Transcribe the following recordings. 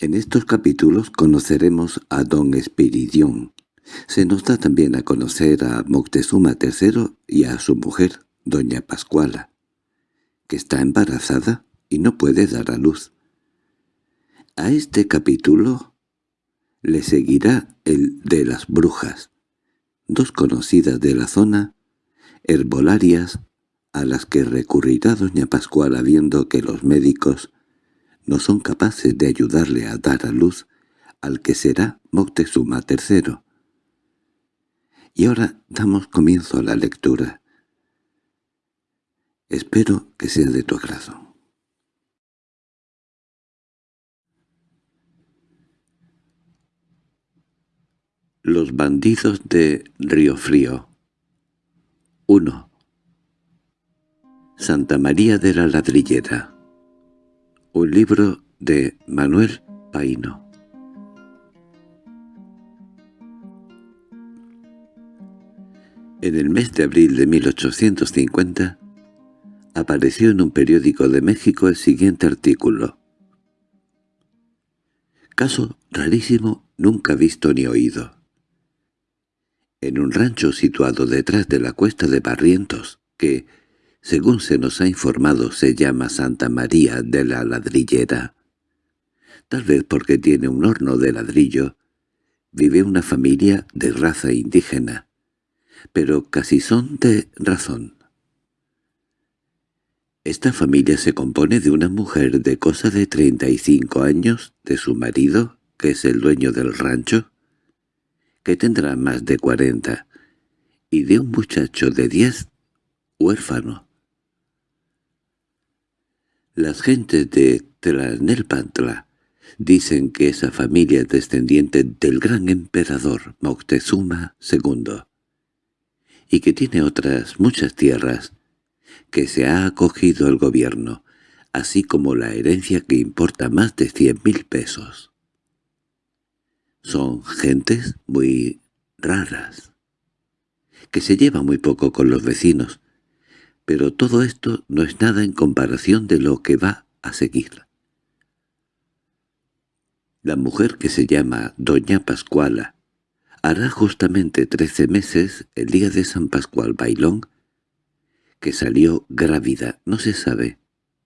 En estos capítulos conoceremos a don Espiridión. Se nos da también a conocer a Moctezuma III y a su mujer, doña Pascuala, que está embarazada y no puede dar a luz. A este capítulo le seguirá el de las brujas, dos conocidas de la zona, herbolarias, a las que recurrirá doña Pascuala viendo que los médicos no son capaces de ayudarle a dar a luz al que será Moctezuma III. Y ahora damos comienzo a la lectura. Espero que sea de tu agrado. Los bandidos de Río Frío 1. Santa María de la Ladrillera Un libro de Manuel Paino En el mes de abril de 1850 apareció en un periódico de México el siguiente artículo. Caso rarísimo nunca visto ni oído. En un rancho situado detrás de la cuesta de Barrientos, que, según se nos ha informado, se llama Santa María de la Ladrillera, tal vez porque tiene un horno de ladrillo, vive una familia de raza indígena, pero casi son de razón. Esta familia se compone de una mujer de cosa de treinta y cinco años, de su marido, que es el dueño del rancho, que tendrá más de cuarenta, y de un muchacho de diez, huérfano. Las gentes de Tlanelpantla dicen que esa familia es descendiente del gran emperador Moctezuma II y que tiene otras muchas tierras que se ha acogido el gobierno, así como la herencia que importa más de cien mil pesos. Son gentes muy raras, que se llevan muy poco con los vecinos, pero todo esto no es nada en comparación de lo que va a seguir. La mujer que se llama Doña Pascuala Hará justamente trece meses, el día de San Pascual Bailón, que salió grávida, no se sabe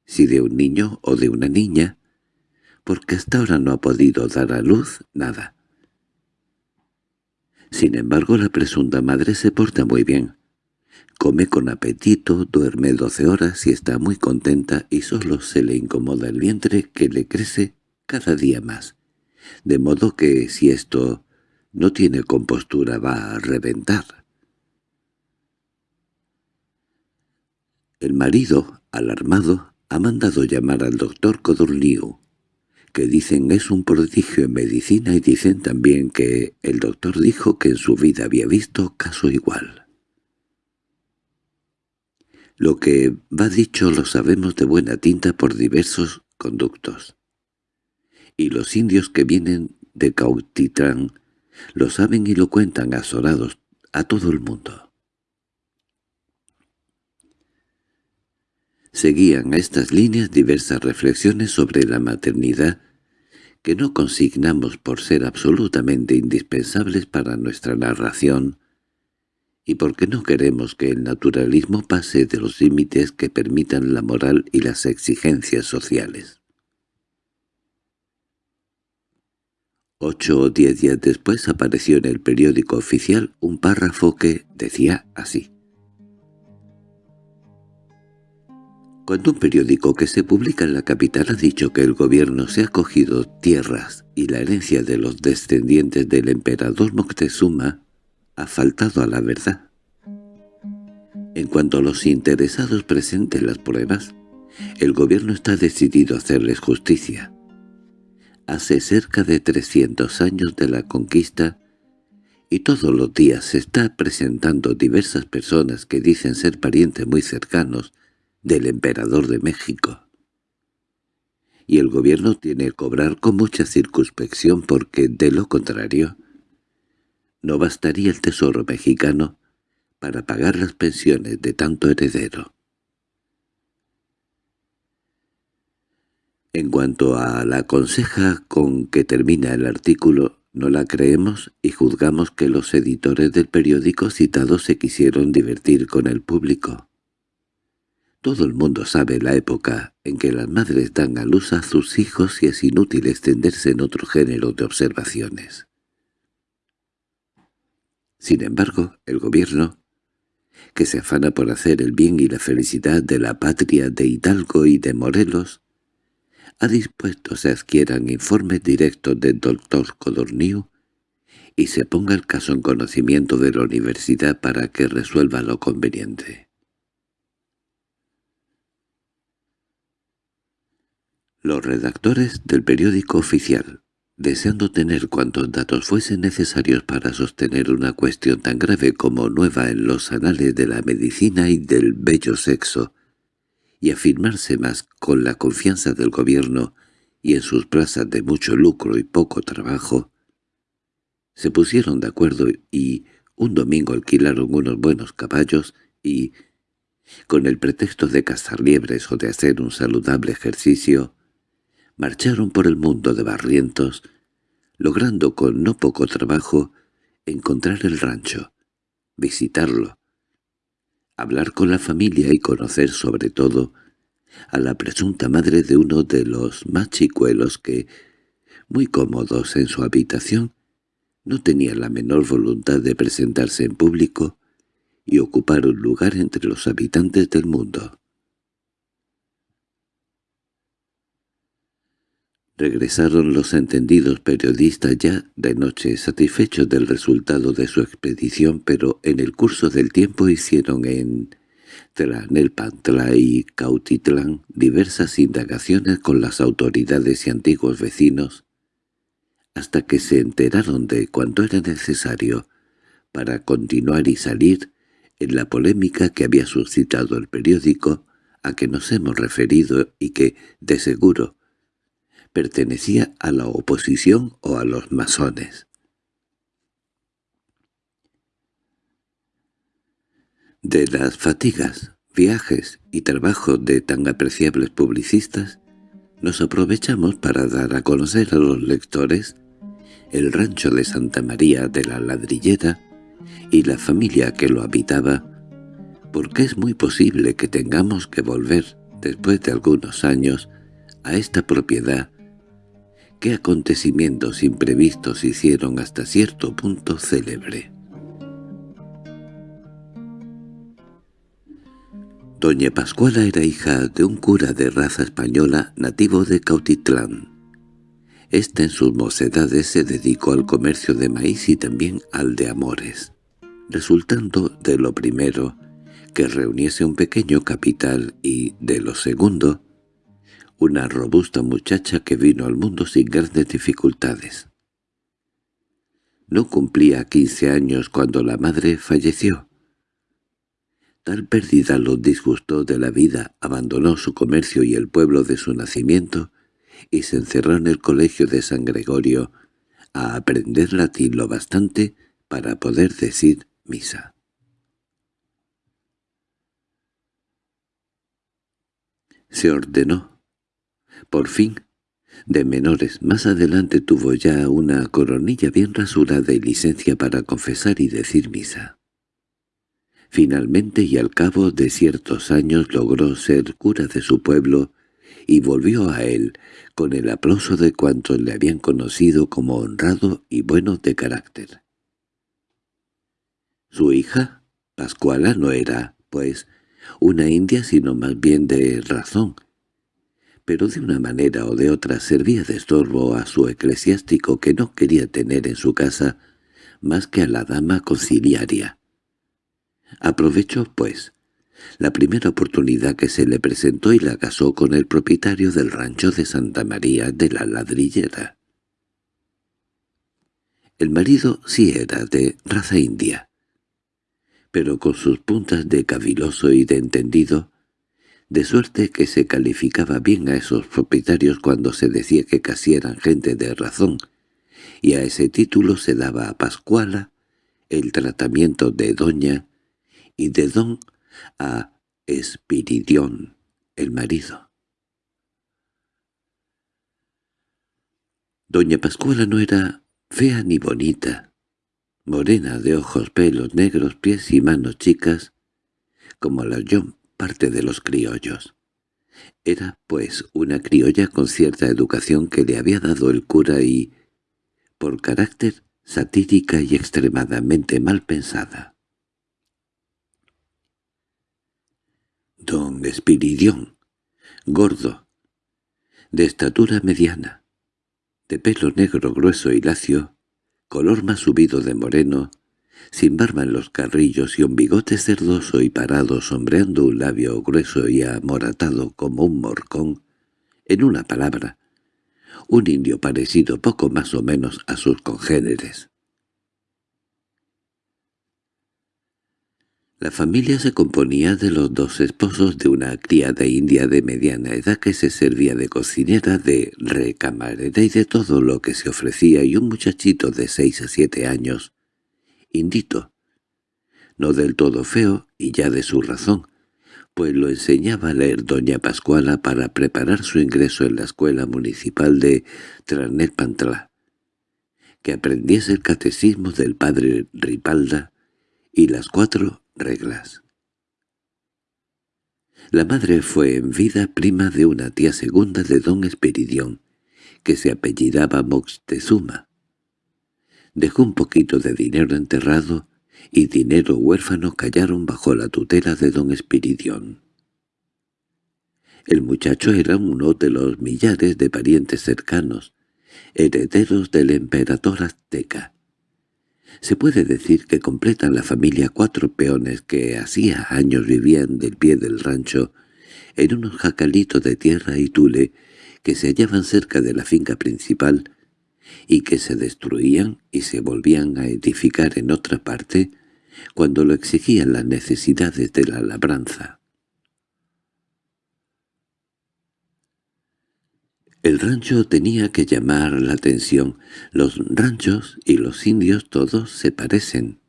si de un niño o de una niña, porque hasta ahora no ha podido dar a luz nada. Sin embargo, la presunta madre se porta muy bien. Come con apetito, duerme doce horas y está muy contenta y solo se le incomoda el vientre que le crece cada día más. De modo que si esto no tiene compostura, va a reventar. El marido, alarmado, ha mandado llamar al doctor Codorniu, que dicen es un prodigio en medicina y dicen también que el doctor dijo que en su vida había visto caso igual. Lo que va dicho lo sabemos de buena tinta por diversos conductos. Y los indios que vienen de Cautitlán lo saben y lo cuentan azorados a todo el mundo. Seguían a estas líneas diversas reflexiones sobre la maternidad que no consignamos por ser absolutamente indispensables para nuestra narración y porque no queremos que el naturalismo pase de los límites que permitan la moral y las exigencias sociales. Ocho o diez días después apareció en el periódico oficial un párrafo que decía así. Cuando un periódico que se publica en la capital ha dicho que el gobierno se ha cogido tierras y la herencia de los descendientes del emperador Moctezuma, ha faltado a la verdad. En cuanto a los interesados presenten las pruebas, el gobierno está decidido a hacerles justicia hace cerca de 300 años de la conquista y todos los días se está presentando diversas personas que dicen ser parientes muy cercanos del emperador de México. Y el gobierno tiene que cobrar con mucha circunspección porque, de lo contrario, no bastaría el tesoro mexicano para pagar las pensiones de tanto heredero. En cuanto a la conseja con que termina el artículo, no la creemos y juzgamos que los editores del periódico citado se quisieron divertir con el público. Todo el mundo sabe la época en que las madres dan a luz a sus hijos y es inútil extenderse en otro género de observaciones. Sin embargo, el gobierno, que se afana por hacer el bien y la felicidad de la patria de Hidalgo y de Morelos, ha dispuesto se adquieran informes directos del doctor Codorniu y se ponga el caso en conocimiento de la universidad para que resuelva lo conveniente. Los redactores del periódico oficial, deseando tener cuantos datos fuesen necesarios para sostener una cuestión tan grave como nueva en los anales de la medicina y del bello sexo, y afirmarse más con la confianza del gobierno y en sus plazas de mucho lucro y poco trabajo, se pusieron de acuerdo y un domingo alquilaron unos buenos caballos y, con el pretexto de cazar liebres o de hacer un saludable ejercicio, marcharon por el mundo de barrientos, logrando con no poco trabajo encontrar el rancho, visitarlo, hablar con la familia y conocer sobre todo a la presunta madre de uno de los más chicuelos que, muy cómodos en su habitación, no tenía la menor voluntad de presentarse en público y ocupar un lugar entre los habitantes del mundo. Regresaron los entendidos periodistas ya de noche satisfechos del resultado de su expedición, pero en el curso del tiempo hicieron en Tlanelpantla y Cautitlán diversas indagaciones con las autoridades y antiguos vecinos, hasta que se enteraron de cuánto era necesario para continuar y salir en la polémica que había suscitado el periódico a que nos hemos referido y que, de seguro, pertenecía a la oposición o a los masones. De las fatigas, viajes y trabajos de tan apreciables publicistas, nos aprovechamos para dar a conocer a los lectores el rancho de Santa María de la Ladrillera y la familia que lo habitaba, porque es muy posible que tengamos que volver, después de algunos años, a esta propiedad qué acontecimientos imprevistos hicieron hasta cierto punto célebre. Doña Pascuala era hija de un cura de raza española nativo de Cautitlán. Este en sus mocedades se dedicó al comercio de maíz y también al de amores, resultando de lo primero que reuniese un pequeño capital y, de lo segundo, una robusta muchacha que vino al mundo sin grandes dificultades. No cumplía quince años cuando la madre falleció. Tal pérdida lo disgustó de la vida, abandonó su comercio y el pueblo de su nacimiento y se encerró en el colegio de San Gregorio a aprender latín lo bastante para poder decir misa. Se ordenó por fin, de menores, más adelante tuvo ya una coronilla bien rasurada y licencia para confesar y decir misa. Finalmente y al cabo de ciertos años logró ser cura de su pueblo y volvió a él con el aplauso de cuantos le habían conocido como honrado y bueno de carácter. Su hija, Pascuala, no era, pues, una india sino más bien de razón, pero de una manera o de otra servía de estorbo a su eclesiástico que no quería tener en su casa más que a la dama conciliaria. Aprovechó, pues, la primera oportunidad que se le presentó y la casó con el propietario del rancho de Santa María de la Ladrillera. El marido sí era de raza india, pero con sus puntas de caviloso y de entendido, de suerte que se calificaba bien a esos propietarios cuando se decía que casi eran gente de razón, y a ese título se daba a Pascuala el tratamiento de doña y de don a Espiridión, el marido. Doña Pascuala no era fea ni bonita, morena de ojos, pelos negros, pies y manos chicas, como la yo parte de los criollos. Era, pues, una criolla con cierta educación que le había dado el cura y, por carácter, satírica y extremadamente mal pensada. Don Espiridión, gordo, de estatura mediana, de pelo negro grueso y lacio, color más subido de moreno, sin barba en los carrillos y un bigote cerdoso y parado sombreando un labio grueso y amoratado como un morcón, en una palabra, un indio parecido poco más o menos a sus congéneres. La familia se componía de los dos esposos de una criada india de mediana edad que se servía de cocinera, de recamarera y de todo lo que se ofrecía y un muchachito de seis a siete años, indito, no del todo feo y ya de su razón, pues lo enseñaba a leer doña Pascuala para preparar su ingreso en la escuela municipal de Tranelpantlá, que aprendiese el catecismo del padre Ripalda y las cuatro reglas. La madre fue en vida prima de una tía segunda de don Esperidión, que se apellidaba Moctezuma. Dejó un poquito de dinero enterrado y dinero huérfano callaron bajo la tutela de don Espiridión. El muchacho era uno de los millares de parientes cercanos, herederos del emperador azteca. Se puede decir que completan la familia cuatro peones que hacía años vivían del pie del rancho en unos jacalitos de tierra y tule que se hallaban cerca de la finca principal y que se destruían y se volvían a edificar en otra parte cuando lo exigían las necesidades de la labranza. El rancho tenía que llamar la atención. Los ranchos y los indios todos se parecen.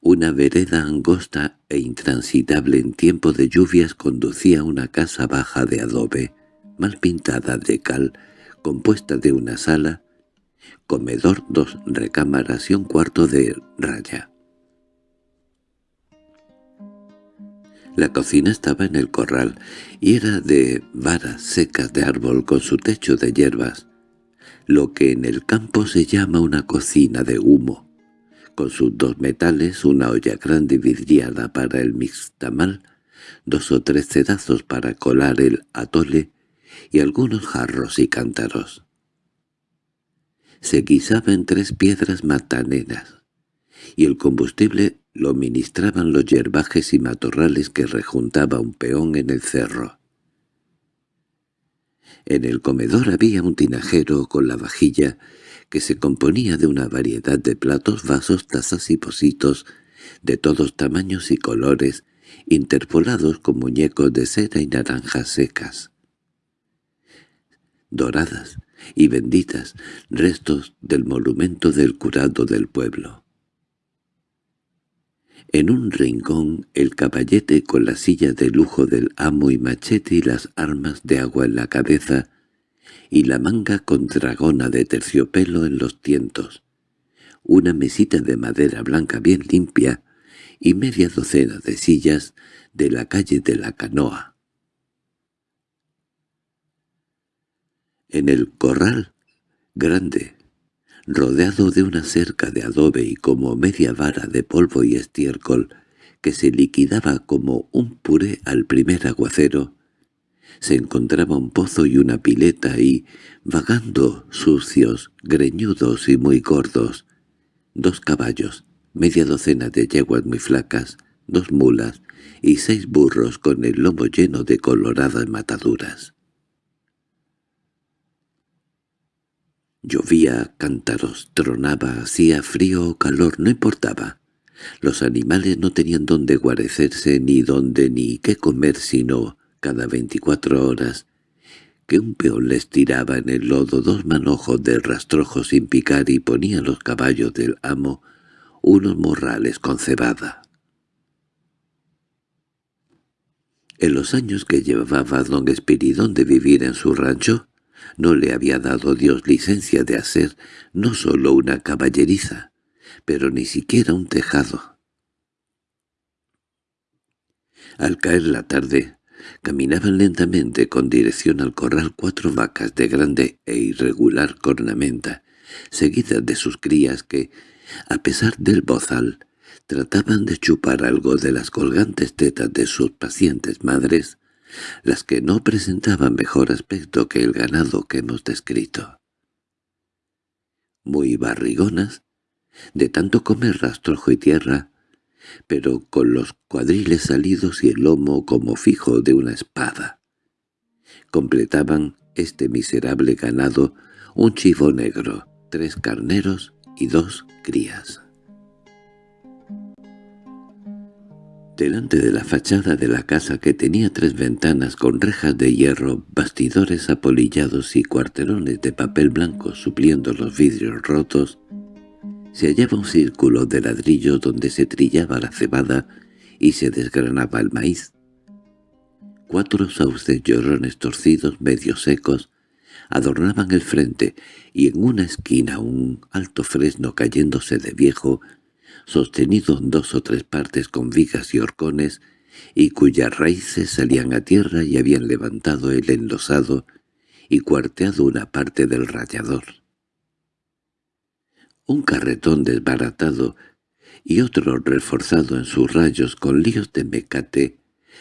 Una vereda angosta e intransitable en tiempo de lluvias conducía a una casa baja de adobe, mal pintada de cal, compuesta de una sala, comedor, dos recámaras y un cuarto de raya. La cocina estaba en el corral y era de varas secas de árbol con su techo de hierbas, lo que en el campo se llama una cocina de humo, con sus dos metales, una olla grande vidriada para el mixtamal, dos o tres cedazos para colar el atole y algunos jarros y cántaros. Se guisaba en tres piedras mataneras, y el combustible lo ministraban los yerbajes y matorrales que rejuntaba un peón en el cerro. En el comedor había un tinajero con la vajilla que se componía de una variedad de platos, vasos, tazas y pocitos de todos tamaños y colores, interpolados con muñecos de cera y naranjas secas. Doradas y benditas, restos del monumento del curado del pueblo. En un rincón el caballete con la silla de lujo del amo y machete y las armas de agua en la cabeza y la manga con dragona de terciopelo en los tientos, una mesita de madera blanca bien limpia y media docena de sillas de la calle de la canoa. En el corral grande rodeado de una cerca de adobe y como media vara de polvo y estiércol que se liquidaba como un puré al primer aguacero, se encontraba un pozo y una pileta y, vagando sucios, greñudos y muy gordos, dos caballos, media docena de yeguas muy flacas, dos mulas y seis burros con el lomo lleno de coloradas mataduras. Llovía cántaros, tronaba, hacía frío o calor, no importaba. Los animales no tenían dónde guarecerse, ni dónde ni qué comer, sino cada veinticuatro horas que un peón les tiraba en el lodo dos manojos de rastrojo sin picar y ponía los caballos del amo unos morrales con cebada. En los años que llevaba don Espiridón de vivir en su rancho, No le había dado Dios licencia de hacer no solo una caballeriza, pero ni siquiera un tejado. Al caer la tarde, caminaban lentamente con dirección al corral cuatro vacas de grande e irregular cornamenta, seguidas de sus crías que, a pesar del bozal, trataban de chupar algo de las colgantes tetas de sus pacientes madres, las que no presentaban mejor aspecto que el ganado que hemos descrito. Muy barrigonas, de tanto comer rastrojo y tierra, pero con los cuadriles salidos y el lomo como fijo de una espada. Completaban este miserable ganado un chivo negro, tres carneros y dos crías. Delante de la fachada de la casa que tenía tres ventanas con rejas de hierro, bastidores apolillados y cuarterones de papel blanco supliendo los vidrios rotos, se hallaba un círculo de ladrillos donde se trillaba la cebada y se desgranaba el maíz. Cuatro sauces llorones torcidos medio secos adornaban el frente y en una esquina un alto fresno cayéndose de viejo sostenido en dos o tres partes con vigas y horcones, y cuyas raíces salían a tierra y habían levantado el enlosado y cuarteado una parte del rayador. Un carretón desbaratado y otro reforzado en sus rayos con líos de mecate,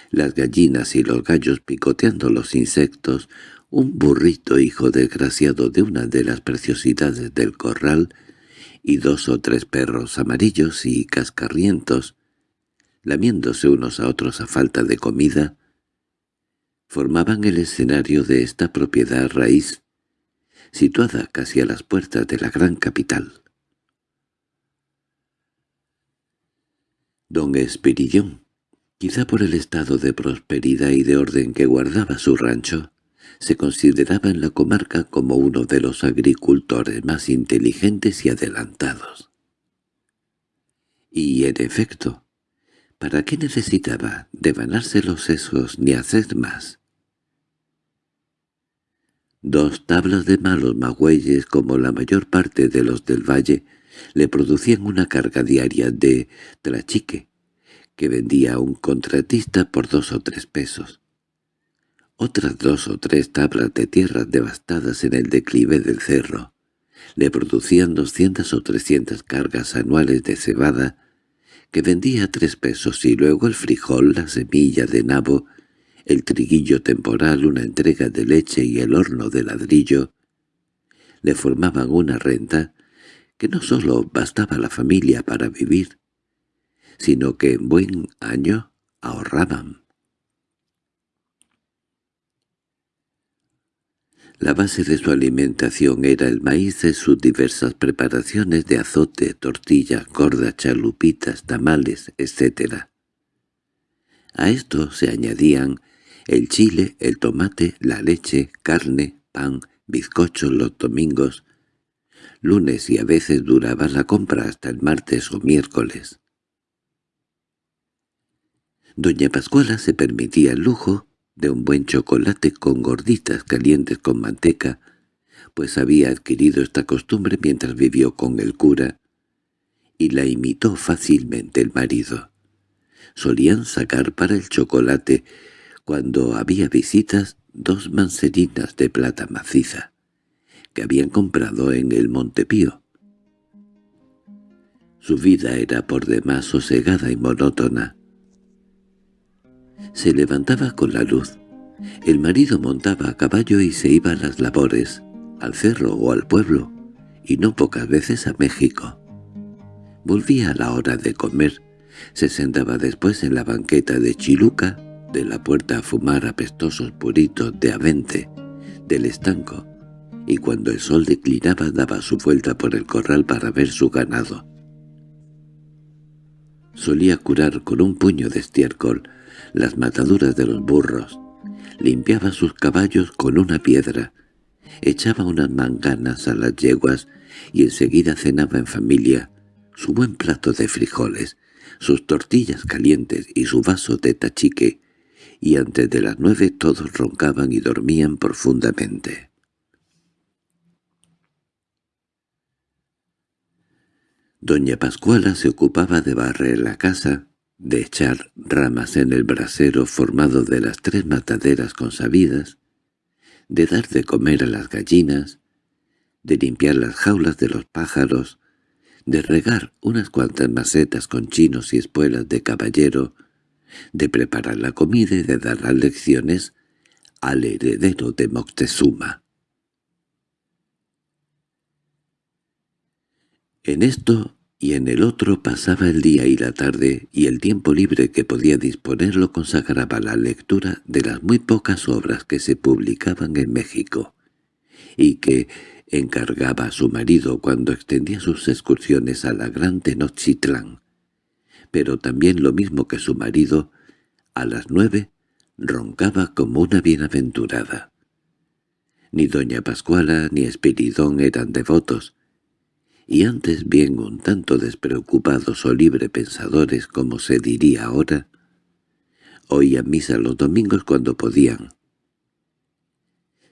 las gallinas y los gallos picoteando los insectos, un burrito hijo desgraciado de una de las preciosidades del corral, y dos o tres perros amarillos y cascarrientos, lamiéndose unos a otros a falta de comida, formaban el escenario de esta propiedad raíz, situada casi a las puertas de la gran capital. Don Espirillón, quizá por el estado de prosperidad y de orden que guardaba su rancho, se consideraba en la comarca como uno de los agricultores más inteligentes y adelantados. Y, en efecto, ¿para qué necesitaba devanarse los sesos ni hacer más? Dos tablas de malos magüeyes, como la mayor parte de los del valle, le producían una carga diaria de trachique, que vendía a un contratista por dos o tres pesos. Otras dos o tres tablas de tierras devastadas en el declive del cerro le producían doscientas o trescientas cargas anuales de cebada que vendía a tres pesos y luego el frijol, la semilla de nabo, el triguillo temporal, una entrega de leche y el horno de ladrillo, le formaban una renta que no sólo bastaba a la familia para vivir, sino que en buen año ahorraban. La base de su alimentación era el maíz de sus diversas preparaciones de azote, tortilla, gorda, chalupitas, tamales, etc. A esto se añadían el chile, el tomate, la leche, carne, pan, bizcochos los domingos, lunes y a veces duraba la compra hasta el martes o miércoles. Doña Pascuala se permitía el lujo de un buen chocolate con gorditas calientes con manteca, pues había adquirido esta costumbre mientras vivió con el cura, y la imitó fácilmente el marido. Solían sacar para el chocolate, cuando había visitas, dos manserinas de plata maciza, que habían comprado en el Montepío. Su vida era por demás sosegada y monótona, se levantaba con la luz. El marido montaba a caballo y se iba a las labores, al cerro o al pueblo, y no pocas veces a México. Volvía a la hora de comer, se sentaba después en la banqueta de Chiluca, de la puerta a fumar apestosos puritos de avente, del estanco, y cuando el sol declinaba daba su vuelta por el corral para ver su ganado. Solía curar con un puño de estiércol las mataduras de los burros, limpiaba sus caballos con una piedra, echaba unas manganas a las yeguas y enseguida cenaba en familia su buen plato de frijoles, sus tortillas calientes y su vaso de tachique, y antes de las nueve todos roncaban y dormían profundamente. Doña Pascuala se ocupaba de barrer la casa, de echar ramas en el brasero formado de las tres mataderas consabidas, de dar de comer a las gallinas, de limpiar las jaulas de los pájaros, de regar unas cuantas macetas con chinos y espuelas de caballero, de preparar la comida y de dar las lecciones al heredero de Moctezuma. En esto y en el otro pasaba el día y la tarde, y el tiempo libre que podía disponer lo consagraba la lectura de las muy pocas obras que se publicaban en México, y que encargaba a su marido cuando extendía sus excursiones a la Gran Tenochtitlán. Pero también lo mismo que su marido, a las nueve roncaba como una bienaventurada. Ni doña Pascuala ni Espiridón eran devotos, y antes bien un tanto despreocupados o libre pensadores como se diría ahora, oían misa los domingos cuando podían,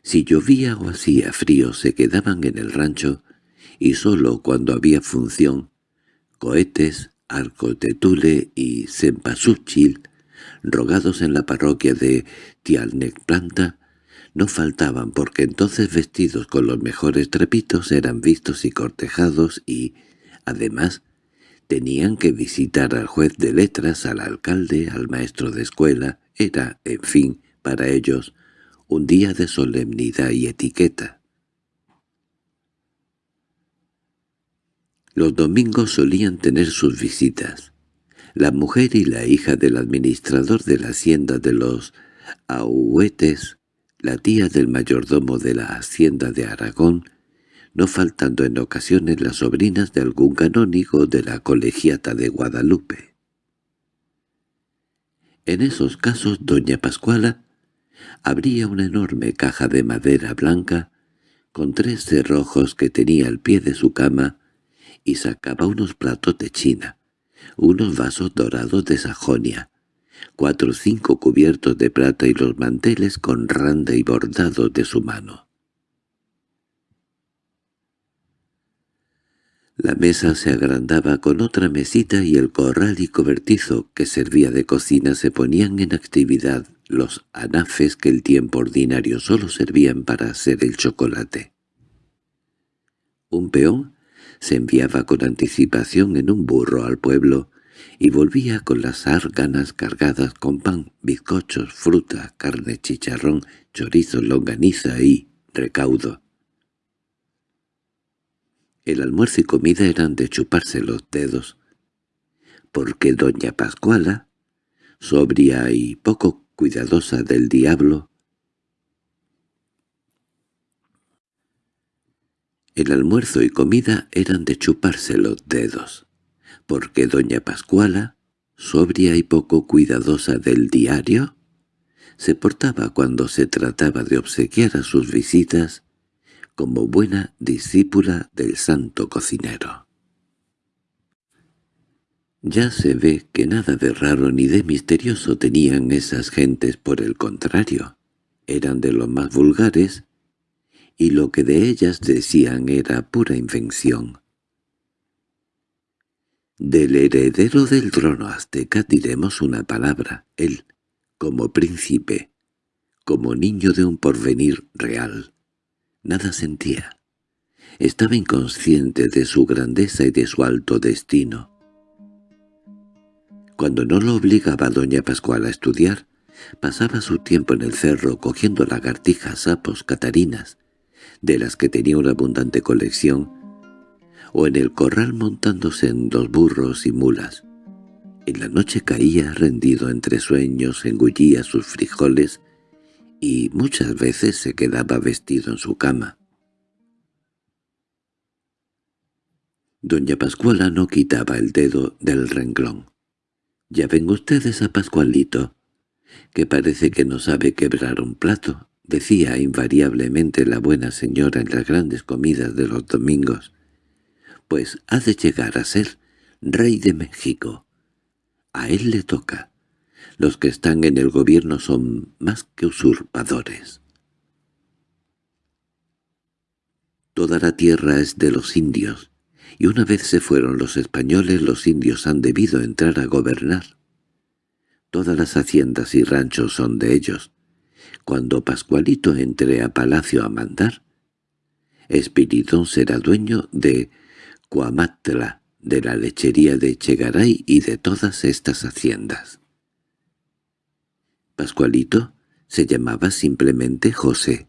si llovía o hacía frío se quedaban en el rancho y sólo cuando había función, cohetes, arcos de tule y cempasúchil, rogados en la parroquia de Tialnecplanta, no faltaban porque entonces vestidos con los mejores trepitos eran vistos y cortejados y, además, tenían que visitar al juez de letras, al alcalde, al maestro de escuela, era, en fin, para ellos, un día de solemnidad y etiqueta. Los domingos solían tener sus visitas. La mujer y la hija del administrador de la hacienda de los Ahuetes, la tía del mayordomo de la hacienda de Aragón, no faltando en ocasiones las sobrinas de algún canónigo de la colegiata de Guadalupe. En esos casos doña Pascuala abría una enorme caja de madera blanca con tres cerrojos que tenía al pie de su cama y sacaba unos platos de China, unos vasos dorados de Sajonia, cuatro o cinco cubiertos de plata y los manteles con randa y bordado de su mano. La mesa se agrandaba con otra mesita y el corral y cobertizo que servía de cocina se ponían en actividad los anafes que el tiempo ordinario solo servían para hacer el chocolate. Un peón se enviaba con anticipación en un burro al pueblo y volvía con las árganas cargadas con pan, bizcochos, fruta, carne, chicharrón, chorizo, longaniza y recaudo. El almuerzo y comida eran de chuparse los dedos, porque doña Pascuala, sobria y poco cuidadosa del diablo, el almuerzo y comida eran de chuparse los dedos, porque doña Pascuala, sobria y poco cuidadosa del diario, se portaba cuando se trataba de obsequiar a sus visitas como buena discípula del santo cocinero. Ya se ve que nada de raro ni de misterioso tenían esas gentes, por el contrario, eran de los más vulgares, y lo que de ellas decían era pura invención. Del heredero del trono azteca diremos una palabra, él, como príncipe, como niño de un porvenir real. Nada sentía. Estaba inconsciente de su grandeza y de su alto destino. Cuando no lo obligaba doña Pascual a estudiar, pasaba su tiempo en el cerro cogiendo lagartijas, sapos, catarinas, de las que tenía una abundante colección, o en el corral montándose en dos burros y mulas. En la noche caía rendido entre sueños, engullía sus frijoles y muchas veces se quedaba vestido en su cama. Doña Pascuala no quitaba el dedo del renglón. «Ya ven ustedes a Pascualito, que parece que no sabe quebrar un plato», decía invariablemente la buena señora en las grandes comidas de los domingos. «Pues ha de llegar a ser rey de México. A él le toca. Los que están en el gobierno son más que usurpadores. Toda la tierra es de los indios, y una vez se fueron los españoles los indios han debido entrar a gobernar. Todas las haciendas y ranchos son de ellos. Cuando Pascualito entre a palacio a mandar, Espiridón será dueño de Cuamatla, de la lechería de Chegaray y de todas estas haciendas. Pascualito se llamaba simplemente José,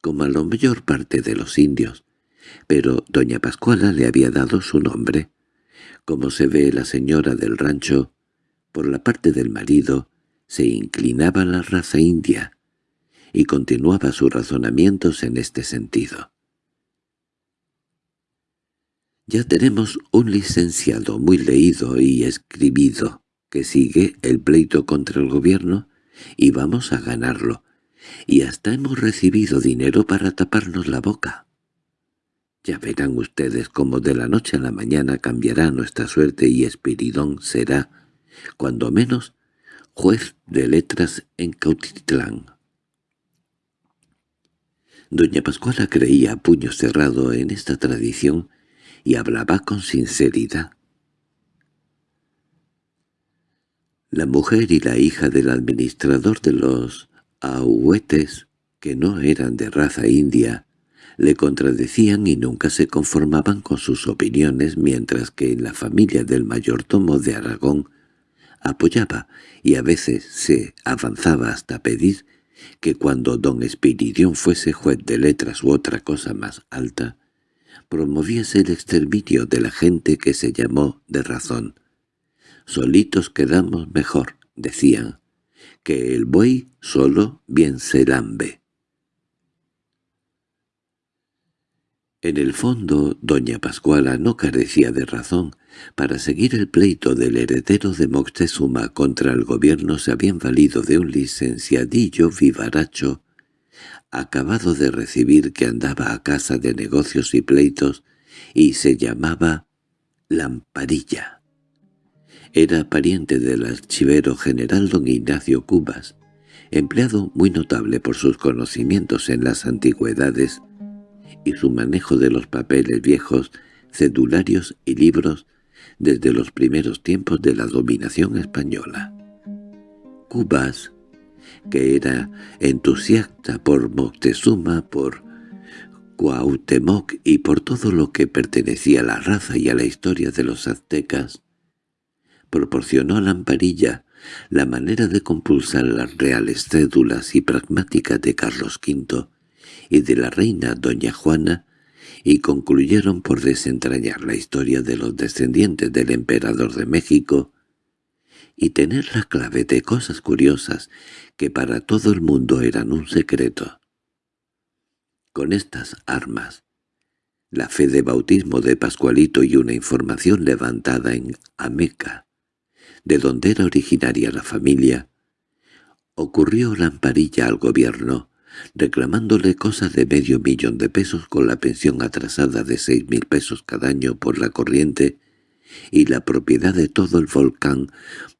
como a la mayor parte de los indios, pero doña Pascuala le había dado su nombre. Como se ve la señora del rancho, por la parte del marido, se inclinaba la raza india, y continuaba sus razonamientos en este sentido. Ya tenemos un licenciado muy leído y escribido que sigue el pleito contra el gobierno y vamos a ganarlo, y hasta hemos recibido dinero para taparnos la boca. Ya verán ustedes cómo de la noche a la mañana cambiará nuestra suerte y Espiridón será, cuando menos, juez de letras en Cautitlán. Doña Pascuala creía a puño cerrado en esta tradición y hablaba con sinceridad. La mujer y la hija del administrador de los ahuetes, que no eran de raza india, le contradecían y nunca se conformaban con sus opiniones, mientras que en la familia del mayordomo de Aragón apoyaba y a veces se avanzaba hasta pedir que cuando don Espiridión fuese juez de letras u otra cosa más alta, promoviese el exterminio de la gente que se llamó de razón. Solitos quedamos mejor, decían, que el buey solo bien se lambe. En el fondo, doña Pascuala no carecía de razón. Para seguir el pleito del heredero de Moctezuma contra el gobierno se habían valido de un licenciadillo vivaracho acabado de recibir que andaba a casa de negocios y pleitos y se llamaba Lamparilla. Era pariente del archivero general don Ignacio Cubas, empleado muy notable por sus conocimientos en las antigüedades y su manejo de los papeles viejos, cedularios y libros desde los primeros tiempos de la dominación española. Cubas que era entusiasta por Moctezuma, por Cuauhtémoc y por todo lo que pertenecía a la raza y a la historia de los aztecas, proporcionó a Lamparilla la manera de compulsar las reales cédulas y pragmáticas de Carlos V y de la reina doña Juana, y concluyeron por desentrañar la historia de los descendientes del emperador de México y tener la clave de cosas curiosas que para todo el mundo eran un secreto. Con estas armas, la fe de bautismo de Pascualito y una información levantada en Ameca, de donde era originaria la familia, ocurrió lamparilla al gobierno, reclamándole cosas de medio millón de pesos con la pensión atrasada de seis mil pesos cada año por la corriente y la propiedad de todo el volcán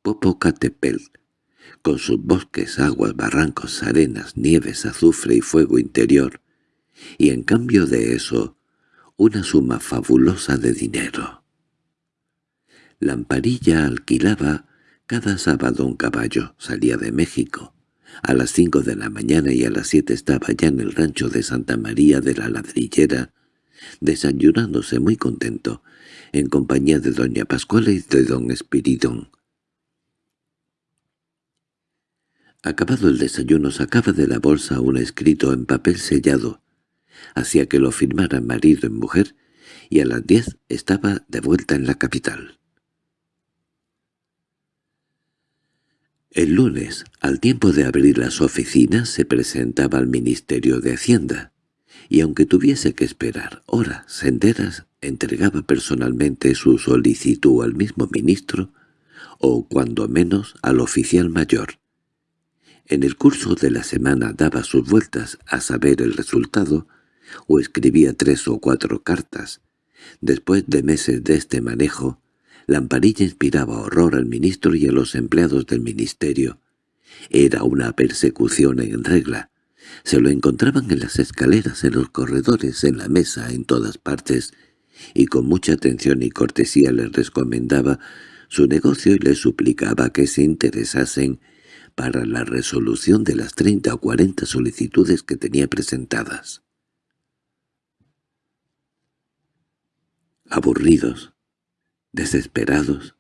Popocatépetl, con sus bosques, aguas, barrancos, arenas, nieves, azufre y fuego interior, y en cambio de eso, una suma fabulosa de dinero. Lamparilla alquilaba cada sábado un caballo, salía de México. A las cinco de la mañana y a las siete estaba ya en el rancho de Santa María de la Ladrillera, desayunándose muy contento, en compañía de doña Pascuala y de don Espiridón. Acabado el desayuno sacaba de la bolsa un escrito en papel sellado. Hacía que lo firmara marido y mujer, y a las diez estaba de vuelta en la capital. El lunes, al tiempo de abrir las oficinas, se presentaba al Ministerio de Hacienda, y aunque tuviese que esperar horas enteras, entregaba personalmente su solicitud al mismo ministro, o cuando menos al oficial mayor, en el curso de la semana daba sus vueltas a saber el resultado, o escribía tres o cuatro cartas. Después de meses de este manejo, Lamparilla inspiraba horror al ministro y a los empleados del ministerio. Era una persecución en regla. Se lo encontraban en las escaleras, en los corredores, en la mesa, en todas partes, y con mucha atención y cortesía les recomendaba su negocio y les suplicaba que se interesasen para la resolución de las treinta o cuarenta solicitudes que tenía presentadas. Aburridos, desesperados,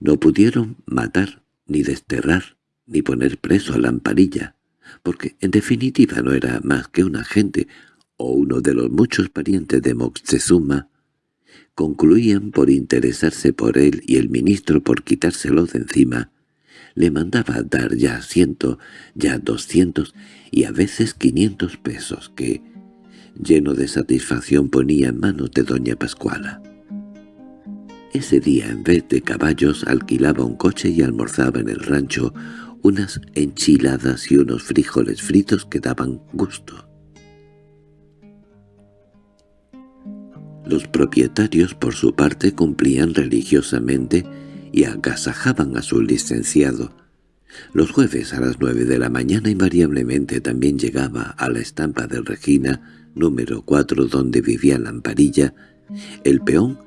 no pudieron matar, ni desterrar, ni poner preso a la amparilla, porque en definitiva no era más que un agente o uno de los muchos parientes de Moctezuma, concluían por interesarse por él y el ministro por quitárselo de encima, le mandaba dar ya ciento, ya doscientos y a veces quinientos pesos que, lleno de satisfacción, ponía en manos de doña Pascuala. Ese día, en vez de caballos, alquilaba un coche y almorzaba en el rancho unas enchiladas y unos frijoles fritos que daban gusto. Los propietarios, por su parte, cumplían religiosamente y agasajaban a su licenciado. Los jueves a las nueve de la mañana invariablemente también llegaba a la estampa de Regina, número cuatro donde vivía la amparilla, el peón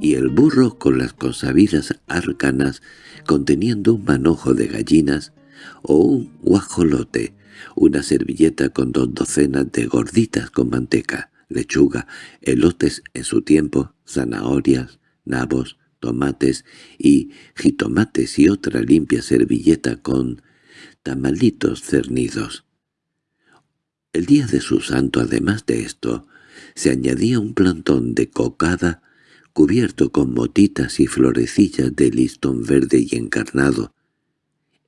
y el burro con las consabidas arcanas conteniendo un manojo de gallinas o un guajolote, una servilleta con dos docenas de gorditas con manteca, lechuga, elotes en su tiempo, zanahorias, nabos, tomates y jitomates y otra limpia servilleta con tamalitos cernidos. El día de su santo, además de esto, se añadía un plantón de cocada cubierto con motitas y florecillas de listón verde y encarnado.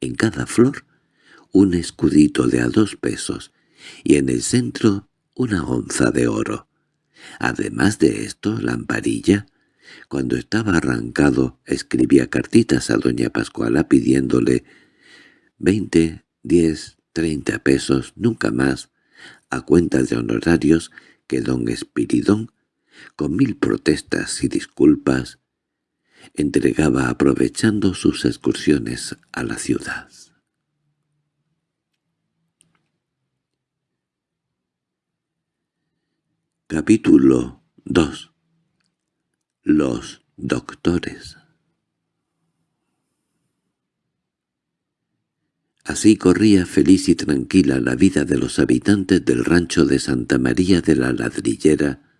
En cada flor un escudito de a dos pesos y en el centro una onza de oro. Además de esto, la amparilla, cuando estaba arrancado, escribía cartitas a doña Pascuala pidiéndole veinte, diez, treinta pesos, nunca más, a cuenta de honorarios que don Espiridón con mil protestas y disculpas, entregaba aprovechando sus excursiones a la ciudad. Capítulo 2 Los doctores Así corría feliz y tranquila la vida de los habitantes del rancho de Santa María de la Ladrillera,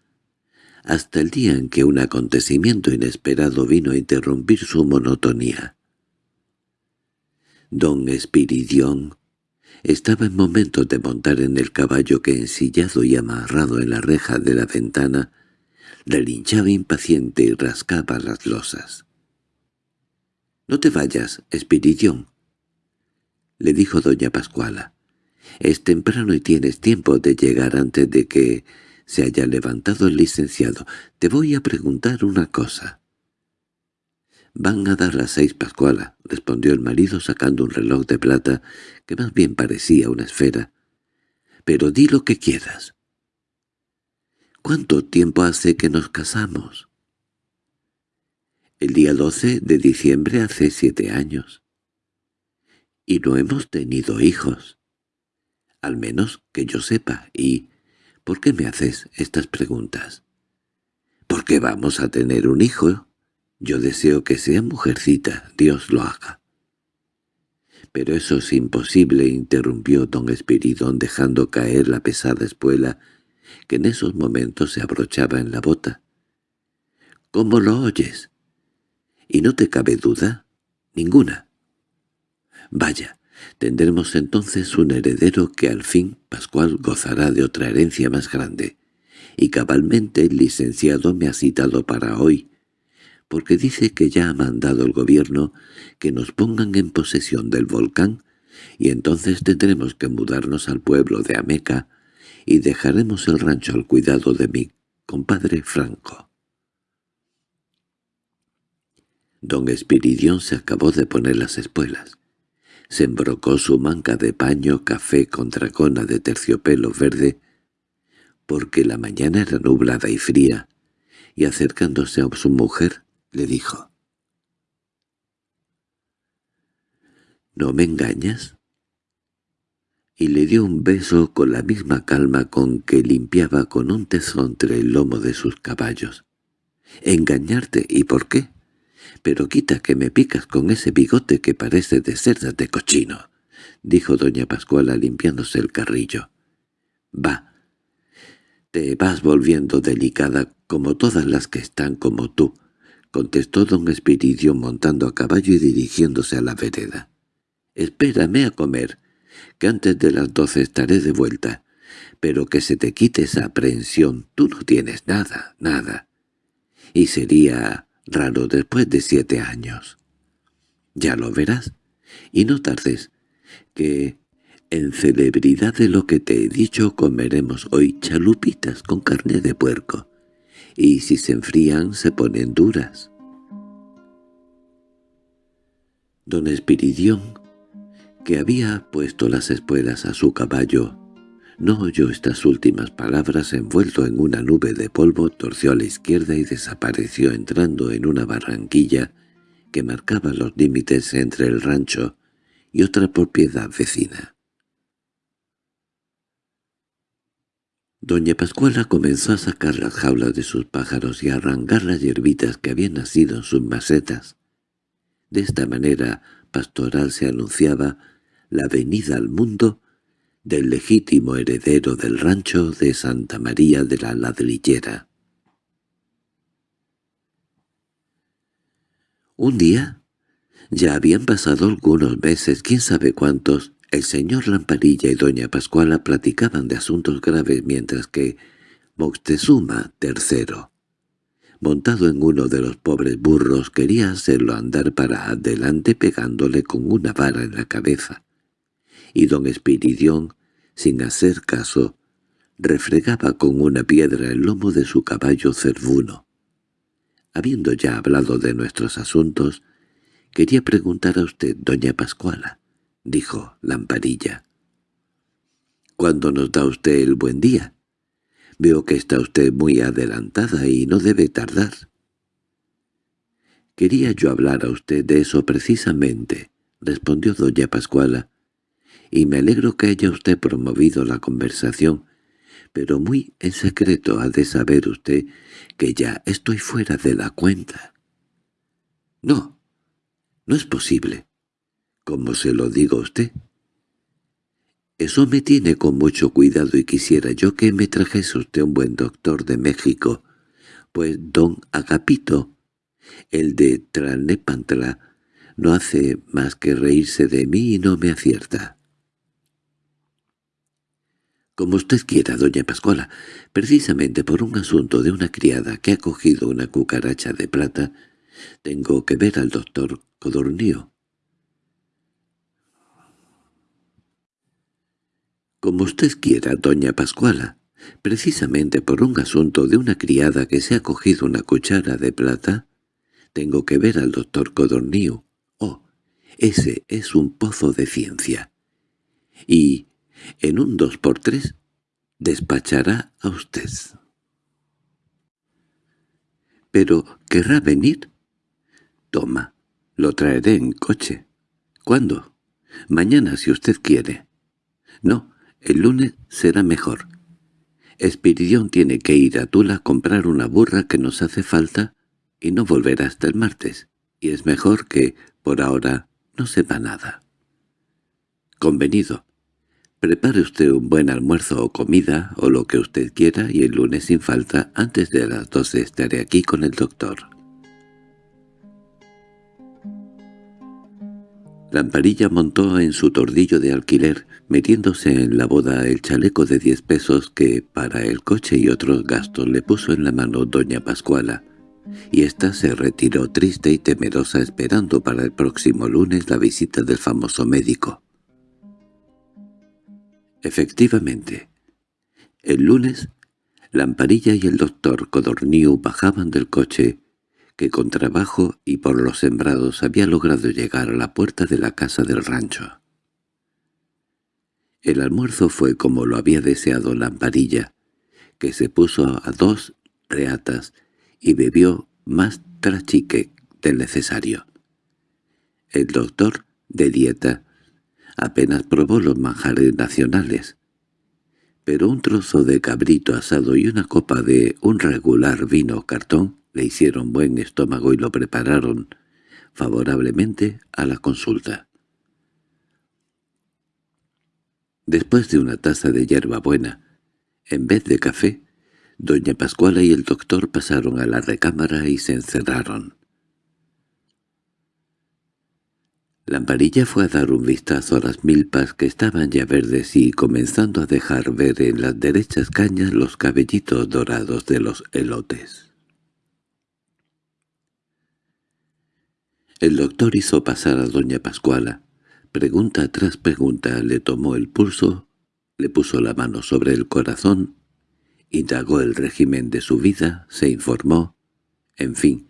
hasta el día en que un acontecimiento inesperado vino a interrumpir su monotonía. Don Espiridión estaba en momentos de montar en el caballo que ensillado y amarrado en la reja de la ventana relinchaba impaciente y rascaba las losas. —No te vayas, Espiridión —le dijo doña Pascuala—. Es temprano y tienes tiempo de llegar antes de que se haya levantado el licenciado. Te voy a preguntar una cosa. —Van a dar las seis, Pascuala —respondió el marido sacando un reloj de plata que más bien parecía una esfera—. Pero di lo que quieras. —¿Cuánto tiempo hace que nos casamos? —El día doce de diciembre hace siete años. —Y no hemos tenido hijos. Al menos que yo sepa, y ¿Por qué me haces estas preguntas? —Porque vamos a tener un hijo. Yo deseo que sea mujercita, Dios lo haga. —Pero eso es imposible —interrumpió don Espiridón dejando caer la pesada espuela que en esos momentos se abrochaba en la bota. —¿Cómo lo oyes? —¿Y no te cabe duda? —Ninguna. —Vaya, Tendremos entonces un heredero que al fin Pascual gozará de otra herencia más grande. Y cabalmente el licenciado me ha citado para hoy, porque dice que ya ha mandado el gobierno que nos pongan en posesión del volcán, y entonces tendremos que mudarnos al pueblo de Ameca y dejaremos el rancho al cuidado de mi compadre Franco. Don Espiridión se acabó de poner las espuelas se embrocó su manca de paño café con dragona de terciopelo verde, porque la mañana era nublada y fría, y acercándose a su mujer, le dijo, —¿No me engañas? Y le dio un beso con la misma calma con que limpiaba con un tezo entre el lomo de sus caballos. —¿Engañarte? ¿Y por qué? —Pero quita que me picas con ese bigote que parece de cerdas de cochino —dijo doña Pascuala limpiándose el carrillo. —Va. Te vas volviendo delicada como todas las que están como tú —contestó don Espiridio montando a caballo y dirigiéndose a la vereda. —Espérame a comer, que antes de las doce estaré de vuelta. Pero que se te quite esa aprehensión, tú no tienes nada, nada. Y sería raro después de siete años. Ya lo verás, y no tardes, que en celebridad de lo que te he dicho comeremos hoy chalupitas con carne de puerco, y si se enfrían se ponen duras. Don Espiridión, que había puesto las espuelas a su caballo, no oyó estas últimas palabras envuelto en una nube de polvo, torció a la izquierda y desapareció entrando en una barranquilla que marcaba los límites entre el rancho y otra propiedad vecina. Doña Pascuala comenzó a sacar las jaulas de sus pájaros y a arrancar las hierbitas que habían nacido en sus macetas. De esta manera pastoral se anunciaba la venida al mundo del legítimo heredero del rancho de Santa María de la Ladrillera. Un día, ya habían pasado algunos meses, quién sabe cuántos, el señor Lamparilla y doña Pascuala platicaban de asuntos graves mientras que Moctezuma III, montado en uno de los pobres burros, quería hacerlo andar para adelante pegándole con una vara en la cabeza y don Espiridión, sin hacer caso, refregaba con una piedra el lomo de su caballo cervuno. Habiendo ya hablado de nuestros asuntos, quería preguntar a usted, doña Pascuala, dijo Lamparilla. —¿Cuándo nos da usted el buen día? Veo que está usted muy adelantada y no debe tardar. —Quería yo hablar a usted de eso precisamente —respondió doña Pascuala, y me alegro que haya usted promovido la conversación, pero muy en secreto ha de saber usted que ya estoy fuera de la cuenta. No, no es posible. ¿Cómo se lo digo a usted? Eso me tiene con mucho cuidado y quisiera yo que me trajese usted un buen doctor de México, pues don Agapito, el de Tranepantla, no hace más que reírse de mí y no me acierta. Como usted quiera, doña Pascuala, precisamente por un asunto de una criada que ha cogido una cucaracha de plata, tengo que ver al doctor Codornío. Como usted quiera, doña Pascuala, precisamente por un asunto de una criada que se ha cogido una cuchara de plata, tengo que ver al doctor Codornío. Oh, ese es un pozo de ciencia. Y en un dos por tres despachará a usted. —¿Pero querrá venir? —Toma, lo traeré en coche. —¿Cuándo? —Mañana, si usted quiere. —No, el lunes será mejor. Espiridión tiene que ir a Tula a comprar una burra que nos hace falta y no volverá hasta el martes, y es mejor que, por ahora, no sepa nada. —Convenido. Prepare usted un buen almuerzo o comida, o lo que usted quiera, y el lunes sin falta, antes de las doce estaré aquí con el doctor. Lamparilla montó en su tordillo de alquiler, metiéndose en la boda el chaleco de diez pesos que, para el coche y otros gastos, le puso en la mano doña Pascuala, y ésta se retiró triste y temerosa esperando para el próximo lunes la visita del famoso médico. Efectivamente, el lunes, Lamparilla y el doctor Codorniu bajaban del coche, que con trabajo y por los sembrados había logrado llegar a la puerta de la casa del rancho. El almuerzo fue como lo había deseado Lamparilla, que se puso a dos reatas y bebió más trachique del necesario. El doctor, de dieta, apenas probó los manjares nacionales. Pero un trozo de cabrito asado y una copa de un regular vino cartón le hicieron buen estómago y lo prepararon favorablemente a la consulta. Después de una taza de hierba buena, en vez de café, doña Pascuala y el doctor pasaron a la recámara y se encerraron. Lamparilla fue a dar un vistazo a las milpas que estaban ya verdes y comenzando a dejar ver en las derechas cañas los cabellitos dorados de los elotes. El doctor hizo pasar a doña Pascuala. Pregunta tras pregunta le tomó el pulso, le puso la mano sobre el corazón, indagó el régimen de su vida, se informó, en fin,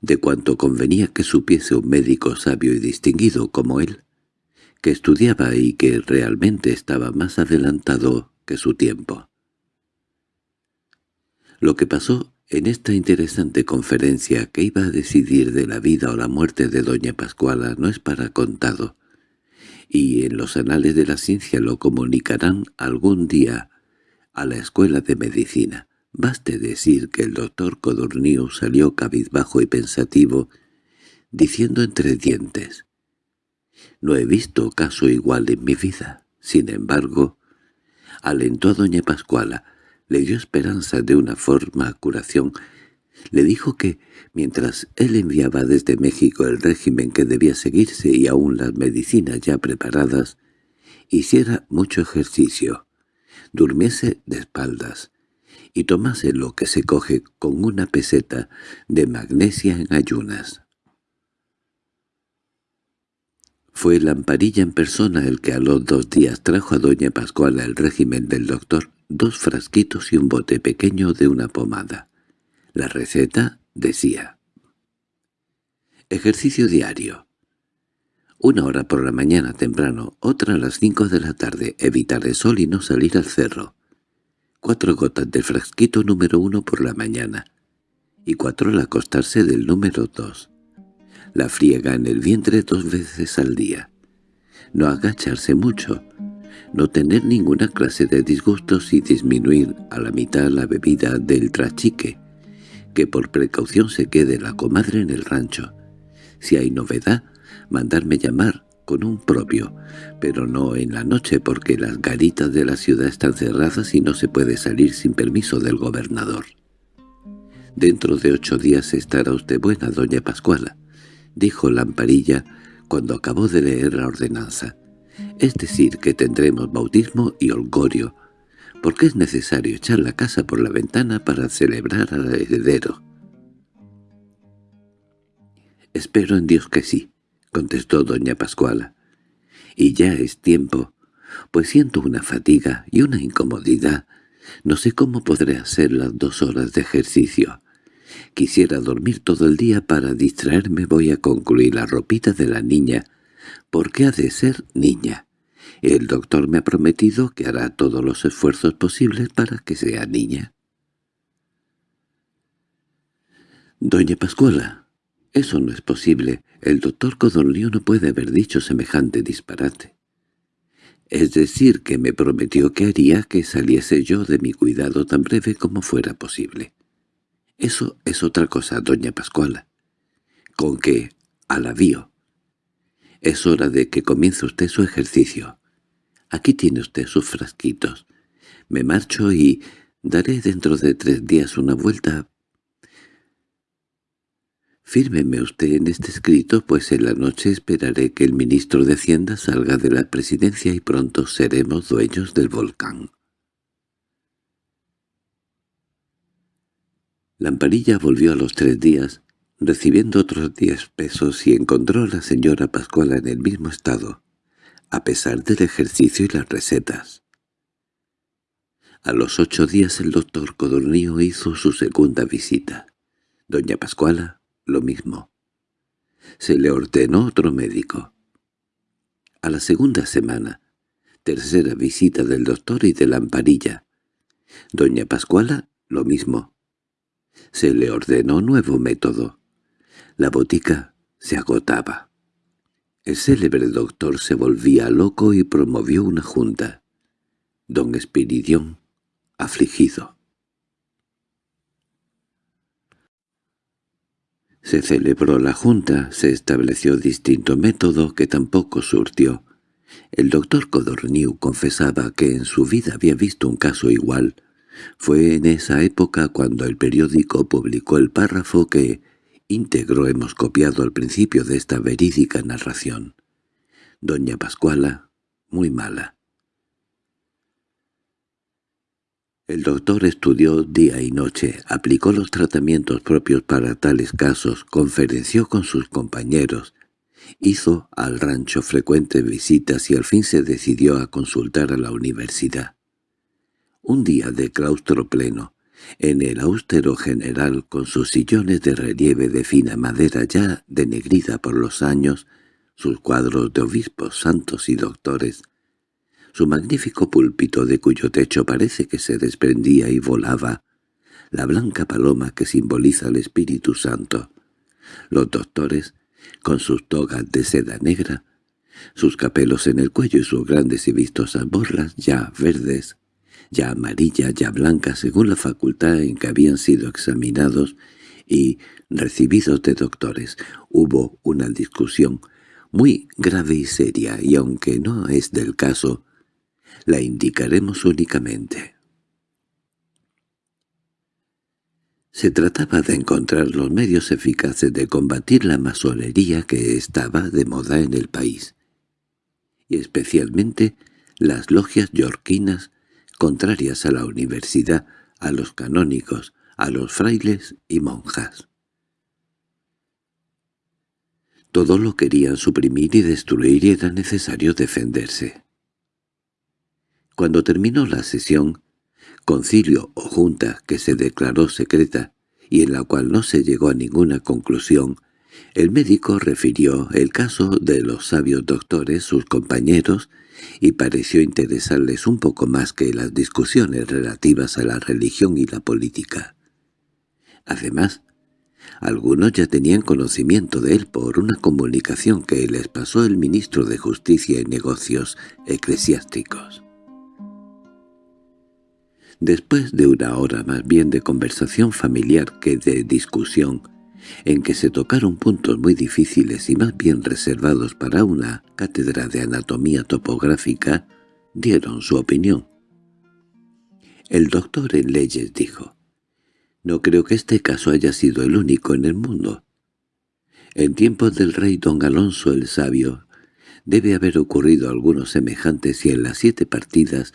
de cuanto convenía que supiese un médico sabio y distinguido como él, que estudiaba y que realmente estaba más adelantado que su tiempo. Lo que pasó en esta interesante conferencia que iba a decidir de la vida o la muerte de doña Pascuala no es para contado, y en los anales de la ciencia lo comunicarán algún día a la escuela de medicina. Baste decir que el doctor Codorníu salió cabizbajo y pensativo, diciendo entre dientes, «No he visto caso igual en mi vida. Sin embargo, alentó a doña Pascuala, le dio esperanza de una forma curación, le dijo que, mientras él enviaba desde México el régimen que debía seguirse y aún las medicinas ya preparadas, hiciera mucho ejercicio, durmiese de espaldas, y tomase lo que se coge con una peseta de magnesia en ayunas. Fue Lamparilla en persona el que a los dos días trajo a doña Pascuala el régimen del doctor, dos frasquitos y un bote pequeño de una pomada. La receta decía Ejercicio diario. Una hora por la mañana temprano, otra a las cinco de la tarde, evitar el sol y no salir al cerro cuatro gotas del frasquito número uno por la mañana, y cuatro al acostarse del número dos. La friega en el vientre dos veces al día. No agacharse mucho, no tener ninguna clase de disgustos y disminuir a la mitad la bebida del trachique, que por precaución se quede la comadre en el rancho. Si hay novedad, mandarme llamar con un propio, pero no en la noche porque las garitas de la ciudad están cerradas y no se puede salir sin permiso del gobernador. «Dentro de ocho días estará usted buena, doña Pascuala», dijo Lamparilla cuando acabó de leer la ordenanza. «Es decir, que tendremos bautismo y holgorio, porque es necesario echar la casa por la ventana para celebrar al heredero». «Espero en Dios que sí», contestó doña Pascuala. —Y ya es tiempo, pues siento una fatiga y una incomodidad. No sé cómo podré hacer las dos horas de ejercicio. Quisiera dormir todo el día para distraerme. Voy a concluir la ropita de la niña, porque ha de ser niña. El doctor me ha prometido que hará todos los esfuerzos posibles para que sea niña. Doña Pascuala, eso no es posible. El doctor Codornio no puede haber dicho semejante disparate. Es decir, que me prometió que haría que saliese yo de mi cuidado tan breve como fuera posible. Eso es otra cosa, doña Pascuala. Con que, al avío. Es hora de que comience usted su ejercicio. Aquí tiene usted sus frasquitos. Me marcho y daré dentro de tres días una vuelta Fírmeme usted en este escrito, pues en la noche esperaré que el ministro de Hacienda salga de la presidencia y pronto seremos dueños del volcán. Lamparilla volvió a los tres días, recibiendo otros diez pesos y encontró a la señora Pascuala en el mismo estado, a pesar del ejercicio y las recetas. A los ocho días el doctor Codornío hizo su segunda visita. Doña Pascuala lo mismo. Se le ordenó otro médico. A la segunda semana, tercera visita del doctor y de la amparilla. Doña Pascuala, lo mismo. Se le ordenó nuevo método. La botica se agotaba. El célebre doctor se volvía loco y promovió una junta. Don Espiridión, afligido. Se celebró la junta, se estableció distinto método que tampoco surtió. El doctor Codorniu confesaba que en su vida había visto un caso igual. Fue en esa época cuando el periódico publicó el párrafo que íntegro hemos copiado al principio de esta verídica narración. Doña Pascuala, muy mala. El doctor estudió día y noche, aplicó los tratamientos propios para tales casos, conferenció con sus compañeros, hizo al rancho frecuentes visitas y al fin se decidió a consultar a la universidad. Un día de claustro pleno, en el austero general con sus sillones de relieve de fina madera ya denegrida por los años, sus cuadros de obispos, santos y doctores, su magnífico púlpito de cuyo techo parece que se desprendía y volaba, la blanca paloma que simboliza al Espíritu Santo, los doctores, con sus togas de seda negra, sus capelos en el cuello y sus grandes y vistosas borlas ya verdes, ya amarillas, ya blancas según la facultad en que habían sido examinados y recibidos de doctores. Hubo una discusión muy grave y seria, y aunque no es del caso, la indicaremos únicamente. Se trataba de encontrar los medios eficaces de combatir la masonería que estaba de moda en el país, y especialmente las logias yorquinas contrarias a la universidad, a los canónicos, a los frailes y monjas. Todo lo querían suprimir y destruir y era necesario defenderse. Cuando terminó la sesión, concilio o junta que se declaró secreta y en la cual no se llegó a ninguna conclusión, el médico refirió el caso de los sabios doctores, sus compañeros, y pareció interesarles un poco más que las discusiones relativas a la religión y la política. Además, algunos ya tenían conocimiento de él por una comunicación que les pasó el ministro de Justicia y Negocios Eclesiásticos. Después de una hora más bien de conversación familiar que de discusión, en que se tocaron puntos muy difíciles y más bien reservados para una cátedra de anatomía topográfica, dieron su opinión. El doctor en leyes dijo, «No creo que este caso haya sido el único en el mundo. En tiempos del rey don Alonso el Sabio, debe haber ocurrido algunos semejantes y en las siete partidas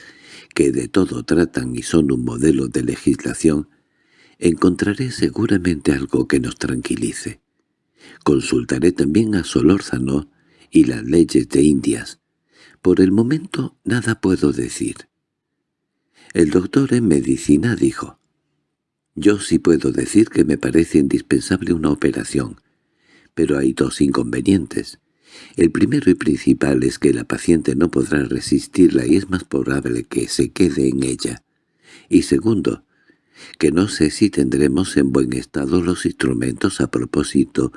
que de todo tratan y son un modelo de legislación, encontraré seguramente algo que nos tranquilice. Consultaré también a Solórzano y las leyes de Indias. Por el momento nada puedo decir. El doctor en medicina dijo, «Yo sí puedo decir que me parece indispensable una operación, pero hay dos inconvenientes. El primero y principal es que la paciente no podrá resistirla y es más probable que se quede en ella. Y segundo, que no sé si tendremos en buen estado los instrumentos a propósito,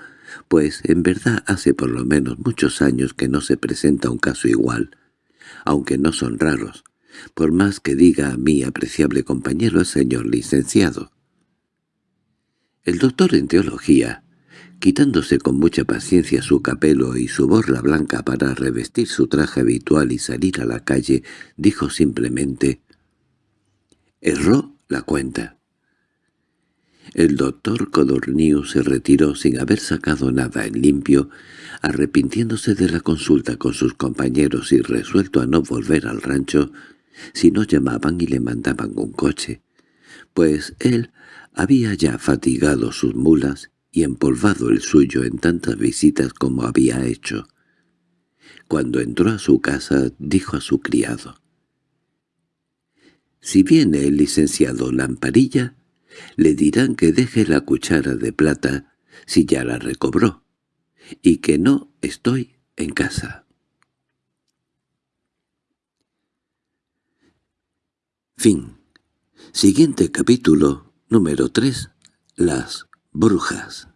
pues en verdad hace por lo menos muchos años que no se presenta un caso igual, aunque no son raros, por más que diga a mi apreciable compañero el señor licenciado. El doctor en teología, quitándose con mucha paciencia su capelo y su borla blanca para revestir su traje habitual y salir a la calle, dijo simplemente «Erró la cuenta». El doctor Codorniu se retiró sin haber sacado nada en limpio, arrepintiéndose de la consulta con sus compañeros y resuelto a no volver al rancho si no llamaban y le mandaban un coche, pues él había ya fatigado sus mulas y empolvado el suyo en tantas visitas como había hecho. Cuando entró a su casa dijo a su criado, «Si viene el licenciado Lamparilla, le dirán que deje la cuchara de plata si ya la recobró, y que no estoy en casa». Fin. Siguiente capítulo, número 3. Las brujas.